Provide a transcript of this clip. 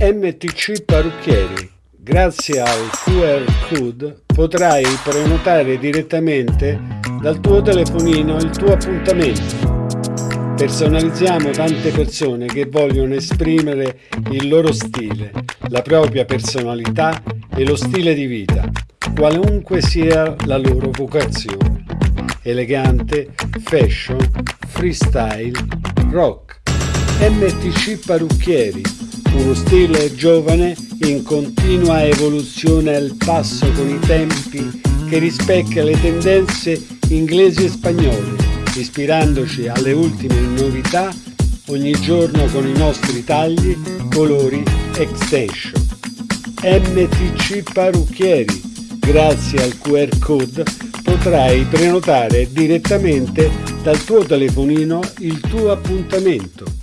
MTC Parrucchieri. Grazie al QR code potrai prenotare direttamente dal tuo telefonino il tuo appuntamento. Personalizziamo tante persone che vogliono esprimere il loro stile, la propria personalità e lo stile di vita, qualunque sia la loro vocazione. Elegante, fashion, freestyle, rock. MTC Parrucchieri, uno stile giovane in continua evoluzione al passo con i tempi che rispecchia le tendenze inglesi e spagnole, ispirandoci alle ultime novità ogni giorno con i nostri tagli, colori, extension. MTC Parrucchieri. Grazie al QR code potrai prenotare direttamente dal tuo telefonino il tuo appuntamento